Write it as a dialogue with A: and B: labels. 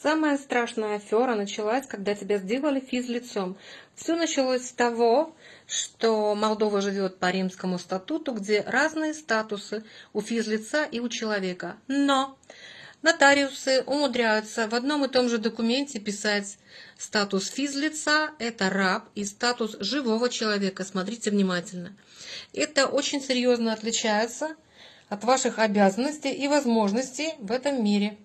A: Самая страшная афера началась, когда тебя сделали физлицом. Все началось с того, что Молдова живет по римскому статуту, где разные статусы у физлица и у человека. Но нотариусы умудряются в одном и том же документе писать статус физлица – это раб, и статус живого человека. Смотрите внимательно. Это очень серьезно отличается от ваших обязанностей и возможностей в этом мире.